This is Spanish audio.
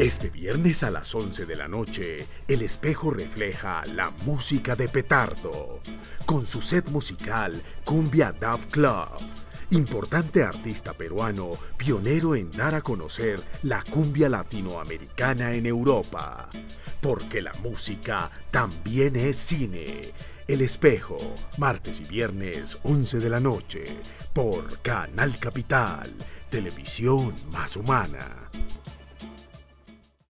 Este viernes a las 11 de la noche, el espejo refleja la música de Petardo, con su set musical Cumbia Dove Club. Importante artista peruano, pionero en dar a conocer la cumbia latinoamericana en Europa. Porque la música también es cine. El espejo, martes y viernes, 11 de la noche, por Canal Capital, televisión más humana.